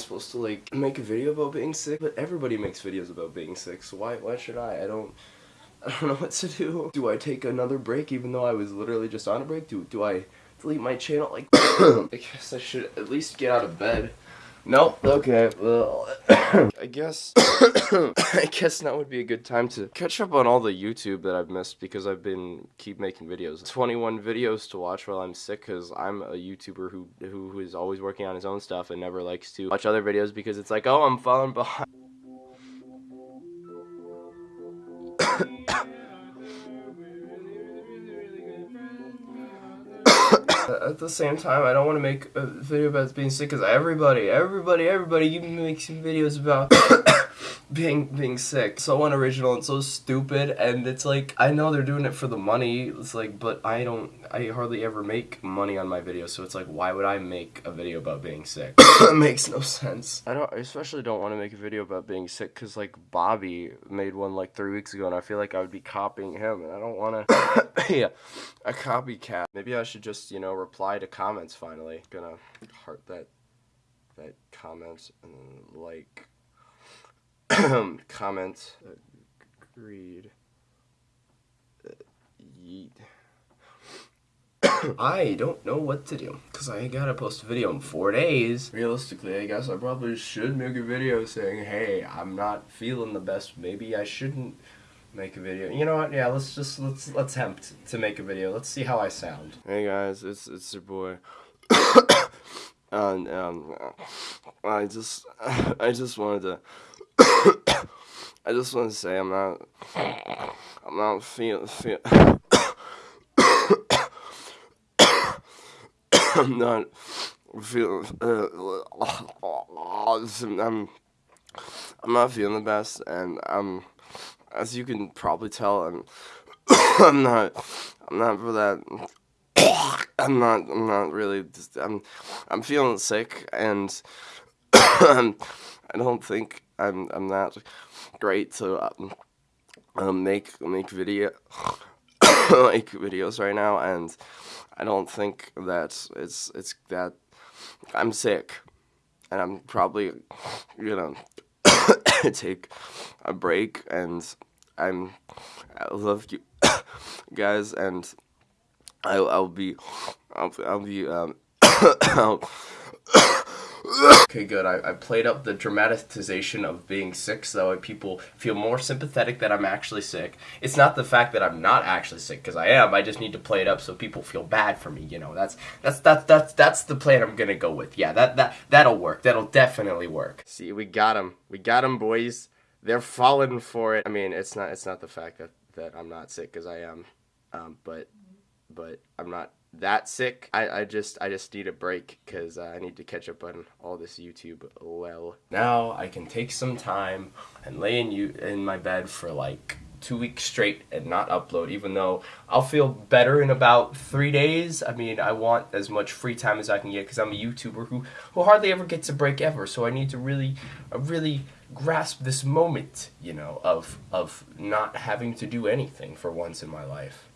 supposed to like make a video about being sick? But everybody makes videos about being sick, so why why should I? I don't I don't know what to do. Do I take another break even though I was literally just on a break? Do do I delete my channel? Like I guess I should at least get out of bed. Nope. Okay. Well, I guess I guess now would be a good time to catch up on all the YouTube that I've missed because I've been keep making videos. 21 videos to watch while I'm sick because I'm a YouTuber who, who who is always working on his own stuff and never likes to watch other videos because it's like, oh, I'm falling behind. At the same time, I don't want to make a video about being sick because everybody, everybody, everybody, you make some videos about being being sick. So unoriginal and so stupid, and it's like I know they're doing it for the money. It's like, but I don't. I hardly ever make money on my videos, so it's like, why would I make a video about being sick? it makes no sense. I don't. I especially don't want to make a video about being sick because like Bobby made one like three weeks ago, and I feel like I would be copying him, and I don't want to. yeah, a copycat. Maybe I should just you know reply to comments finally. Gonna heart that that comment and then like comment agreed uh, yeet I don't know what to do because I gotta post a video in four days. Realistically, I guess I probably should make a video saying, hey, I'm not feeling the best. Maybe I shouldn't make a video. You know what? Yeah, let's just let's let's attempt to make a video. Let's see how I sound. Hey guys, it's it's your boy. and um, I just I just wanted to. I just want to say I'm not I'm not feeling feel, I'm not feeling uh, I'm I'm not feeling the best and I'm as you can probably tell I'm I'm not I'm not for that I'm not I'm not really just, I'm I'm feeling sick and I don't think I'm I'm not great to um, um, make make video make videos right now, and I don't think that it's it's that I'm sick, and I'm probably you know take a break, and I'm I love you guys, and I'll I'll be I'll I'll be um. Okay, good. I, I played up the dramatization of being sick so people feel more sympathetic that I'm actually sick. It's not the fact that I'm not actually sick, because I am. I just need to play it up so people feel bad for me, you know. That's that's that's that's that's the plan I'm gonna go with. Yeah, that that that'll work. That'll definitely work. See, we got them. We got them, boys. They're falling for it. I mean, it's not it's not the fact that that I'm not sick because I am, um, but but I'm not that sick. I, I just I just need a break because uh, I need to catch up on all this YouTube well. Now I can take some time and lay in you in my bed for like two weeks straight and not upload even though I'll feel better in about three days. I mean I want as much free time as I can get because I'm a YouTuber who, who hardly ever gets a break ever so I need to really uh, really grasp this moment you know of of not having to do anything for once in my life.